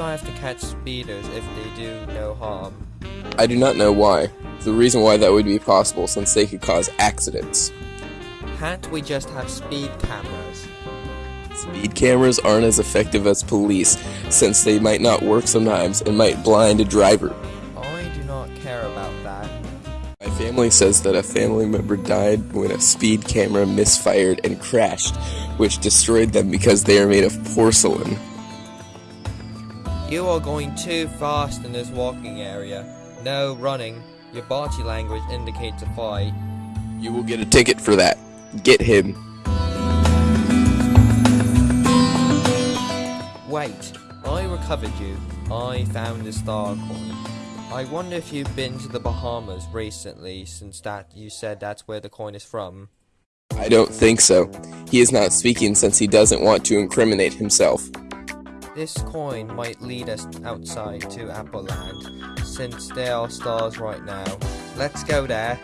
have to catch speeders if they do no harm. I do not know why. The reason why that would be possible since they could cause accidents. Can't we just have speed cameras? Speed cameras aren't as effective as police since they might not work sometimes and might blind a driver. I do not care about that. My family says that a family member died when a speed camera misfired and crashed, which destroyed them because they are made of porcelain. You are going too fast in this walking area. No running. Your body language indicates a fight. You will get a ticket for that. Get him. Wait, I recovered you. I found the star coin. I wonder if you've been to the Bahamas recently, since that you said that's where the coin is from. I don't think so. He is not speaking since he doesn't want to incriminate himself. This coin might lead us outside to Apple Land, since there are stars right now. Let's go there.